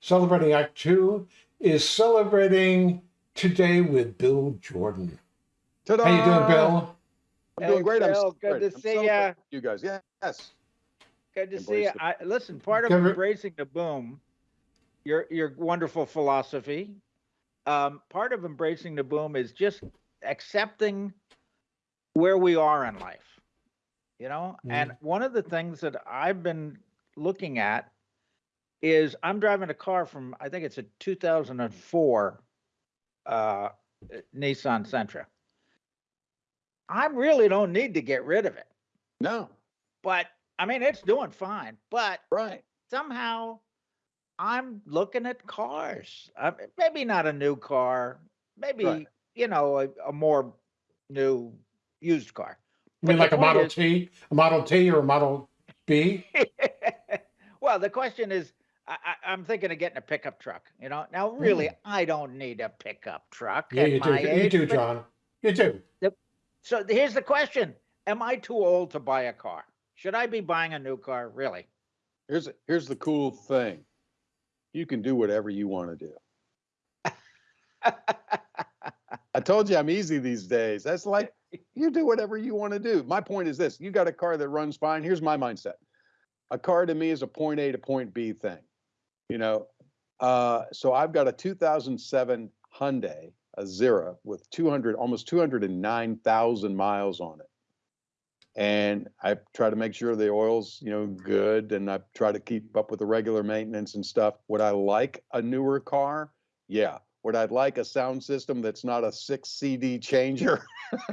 celebrating Act Two, is celebrating today with Bill Jordan. Ta-da! How you doing, Bill? I'm doing Hey, great. I'm Bill, good celebrating. to I'm see you. You guys, yes. Good to see you. the- I, listen, part of Give it- embracing the boom, your your wonderful philosophy, um, part of embracing the boom is just accepting where we are in life. You know, and one of the things that I've been looking at is I'm driving a car from I think it's a 2004 uh, Nissan Sentra. I really don't need to get rid of it, No, but I mean it's doing fine. But right. somehow I'm looking at cars. I mean, maybe not a new car, maybe Right. you know a, a more new used car. I mean, like a Model is- T, a Model T, or a Model B? well, the question is, I, I, I'm thinking of getting a pickup truck. You know, now really, Mm. I don't need a pickup truck. Yeah, at you do. my You do, John. You do. So here's the question: Am I too old to buy a car? Should I be buying a new car? Really? Here's here's the cool thing. You can do whatever you want to do. I told you I'm easy these days. That's like you do whatever you want to do. My point is this: you got a car that runs fine. Here's my mindset: a car to me is a point A to point B thing. You know, uh, so I've got a 2007 Hyundai, a with 200, almost 209,000 miles on it. And I try to make sure the oil's, you know, good, and I try to keep up with the regular maintenance and stuff. Would I like a newer car? Yeah. Would I like a sound system that's not a six CD changer?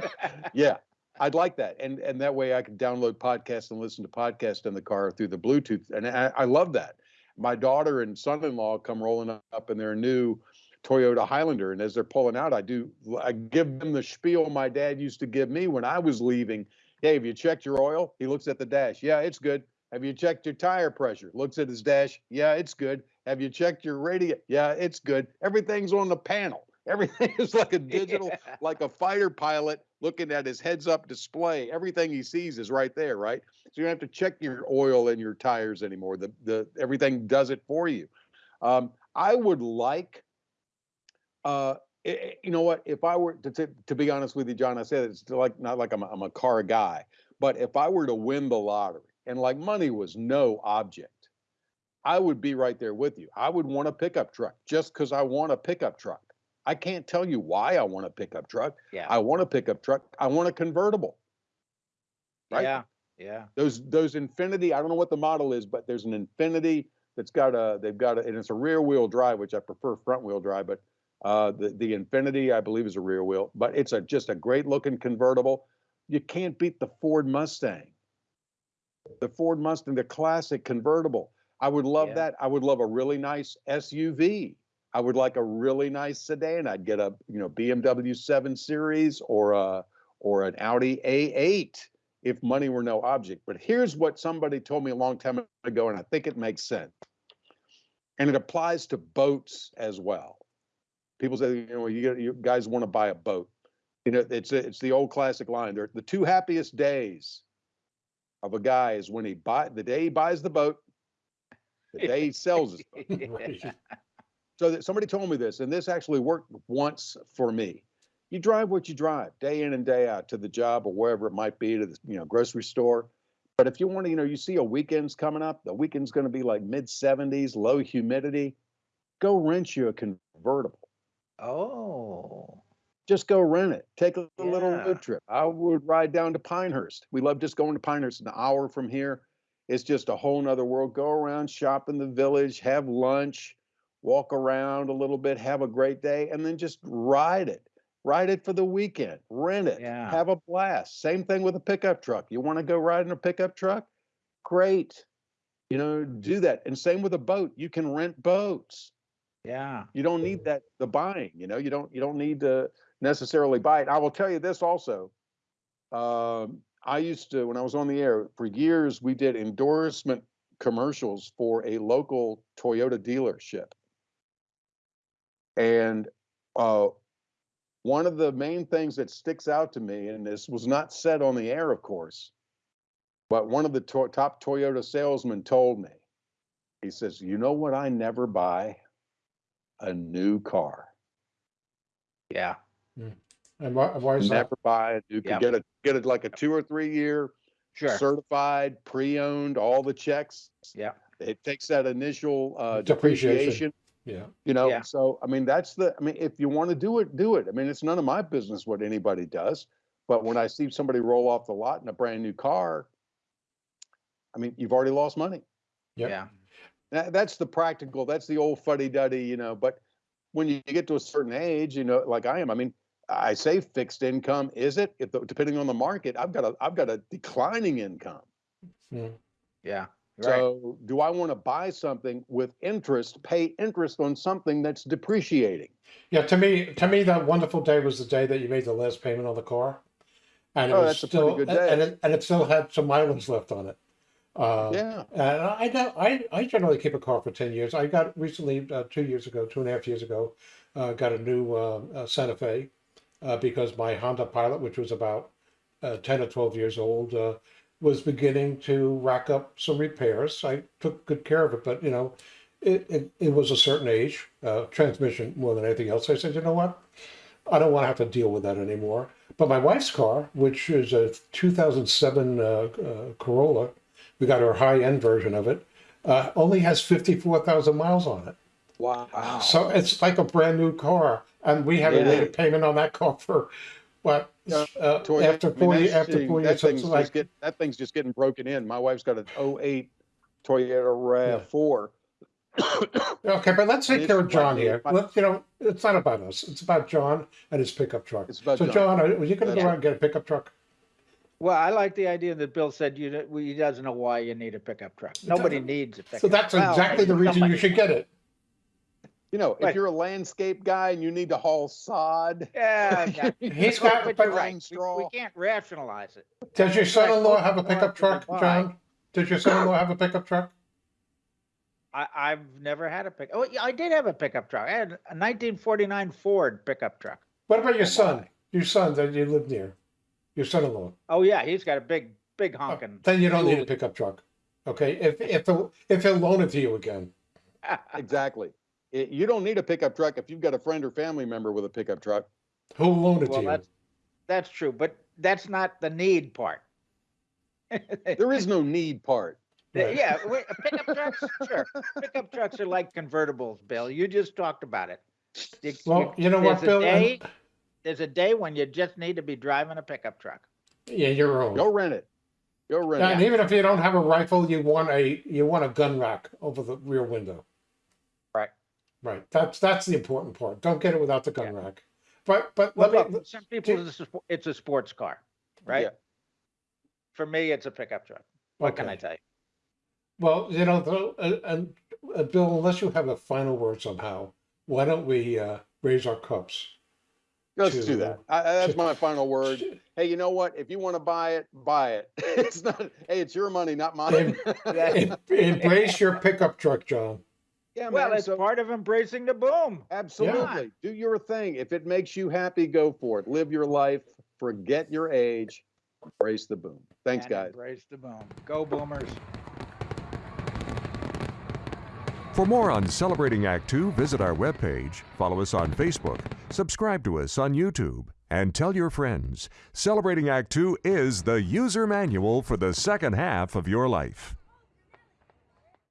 yeah, I'd like that, and and that way I could download podcasts and listen to podcasts in the car through the Bluetooth, and I, I love that. My daughter and son-in-law come rolling up in their new Toyota Highlander, and as they're pulling out, I do I give them the spiel my dad used to give me when I was leaving. Hey, have you checked your oil? He looks at the dash. Yeah, it's good. Have you checked your tire pressure? Looks at his dash. Yeah, it's good. Have you checked your radio? Yeah, it's good. Everything's on the panel. Everything is like a digital, like a fighter pilot looking at his heads up display. Everything he sees is right there, right? So you don't have to check your oil and your tires anymore. The the everything does it for you. Um, I would like uh i- i- you know what if i were to, to to be honest with you john i said it's like not like I'm a, I'm a car guy but if i were to win the lottery and like money was no object i would be right there with you i would want a pickup truck just because i want a pickup truck i can't tell you why i want a pickup truck yeah. i want a pickup truck i want a convertible right Yeah. Yeah. those those Infiniti i don't know what the model is but there's an Infiniti that's got a they've got a and it's a rear wheel drive which i prefer front wheel drive but uh the the Infiniti i believe is a rear wheel but it's a just a great looking convertible you can't beat the ford mustang the ford mustang the classic convertible i would love Yeah. that i would love a really nice suv i would like a really nice sedan i'd get a you know bmw 7 series or a or an audi a8 if money were no object. But here's what somebody told me a long time ago, and I think it makes sense. And it applies to boats as well. People say, you know, you, you guys want to buy a boat. You know, it's it's the old classic line. They're, the two happiest days of a guy is when he buy the day he buys the boat, the day he sells his boat. So that somebody told me this, and this actually worked once for me. You drive what you drive, day in and day out to the job or wherever it might be, to the you know grocery store. But if you want to, you know, you see a weekend's coming up, the weekend's going to be like mid 70s, low humidity. Go rent you a convertible. Oh. Just go rent it. Take a little Yeah. road trip. I would ride down to Pinehurst. We love just going to Pinehurst, an hour from here. It's just a whole nother world. Go around, shop in the village, have lunch, walk around a little bit, have a great day, and then just ride it. Ride it for the weekend. Rent it. Yeah. Have a blast. Same thing with a pickup truck. You want to go ride in a pickup truck? Great. You know, do that. And same with a boat. You can rent boats Yeah. you don't need that the buying you know you don't you don't need to necessarily buy it i will tell you this also um, i used to when i was on the air for years we did endorsement commercials for a local toyota dealership and uh, one of the main things that sticks out to me and this was not said on the air of course but one of the to- top toyota salesmen told me he says, "You know what? I never buy a new car. Yeah. And why, why is that? Never buy a new. Yeah. Get a get it like a two or three year Sure. certified, pre-owned, all the checks. Yeah. It takes that initial uh, Depreciation. depreciation. Yeah. You know, Yeah. so I mean, that's the. I mean, if you want to do it, do it. I mean, it's none of my business what anybody does. But when I see somebody roll off the lot in a brand new car, I mean, you've already lost money. Yep. Yeah. That, that's the practical. That's the old fuddy duddy. You know, but when you get to a certain age, you know, like I am. I mean, I say fixed income. Is it? If the, depending on the market, I've got a I've got a declining income. Mm. Yeah. Right. So do I want to buy something with interest, pay interest on something that's depreciating? Yeah, to me, to me, that wonderful day was the day that you made the last payment on the car, and it Oh, was still, good and- it, and it still had some mileage left on it. Uh, Yeah. And I, got- I, I generally keep a car for ten years. I got recently, uh, two years ago, two and a half years ago, uh, got a new uh, uh, Santa Fe uh, because my Honda Pilot, which was about uh, ten or twelve years old, uh, was beginning to rack up some repairs. I took good care of it, but you know, it, it, it was a certain age, uh, transmission more than anything else. I said, you know what? I don't want to have to deal with that anymore. But my wife's car, which is a 2007 uh, uh, Corolla, we got our high end version of it, uh, only has 54,000 miles on it. Wow. So it's like a brand new car. And we haven't made a payment on that car for what? Uh, Toy- after I mean, four, ye- after seeing- four that years, so thing's just like, get- that thing's just getting broken in. My wife's got an 08 Toyota RAV4. okay, but let's take care of John here. my- Let, you know, it's not about us. It's about John and his pickup truck. It's about so, John. John, are, are you going to go out and get a pickup truck? Well, I like the idea that Bill said you, don't- he doesn't know why you need a pickup truck. Nobody needs a pickup. So that's Well, exactly the maybe reason you should get it. You know, if you're a landscape guy and you need to haul sod, Yeah. yeah. He's No, got- but but- you're right. We- straw. We can't rationalize it. Does your son-in-law have a pickup truck. John? Does your son-in-law have a pickup truck? I, I've never had a pick. Oh, yeah, I did have a pickup truck. I had a 1949 Ford pickup truck. What about your Oh, son? Your son that you live near? Your son-in-law? Oh yeah, he's got a big, big Oh, honking. Then you don't need a pickup truck. Okay, if, if, he'll- if he'll loan it to you again. exactly. It- you don't need a pickup truck if you've got a friend or family member with a pickup truck. Who'll loan it well, to you? that's that's true, but that's not the need part. There is no need part. Right. Yeah, pickup trucks, sure. Pickup trucks are like convertibles, Bill. You just talked about it. You- Well, you know what, there's a Bill? Day- There's a day when you just need to be driving a pickup truck. Yeah, your own. Go rent it. Go rent Yeah, and even if you don't have a rifle, you want a you want a gun rack over the rear window. Right. Right. That's that's the important part. Don't get it without the gun rack. But but Well, let me look, some people, do- it's a, it's a sports car, right? Yeah. For me, it's a pickup truck. What can I okay. tell you? Well, you know, the, uh, and uh, Bill, unless you have a final word somehow, why don't we uh, raise our cups? Let's to- do that. I, I- that's to- my final word. Hey, you know what? If you want to buy it, buy it. It's not. Hey, it's your money, not mine. Em- Embrace your pickup truck, John. Yeah, Well, man. it's So part of embracing the boom. absolutely, do your thing. If it makes you happy, go for it. Live your life. Forget your age. Embrace the boom. Thanks, and guys. Embrace the boom. Go boomers. For more on Celebrating Act Two, visit our webpage, follow us on Facebook, subscribe to us on YouTube, and tell your friends. Celebrating Act Two is the user manual for the second half of your life.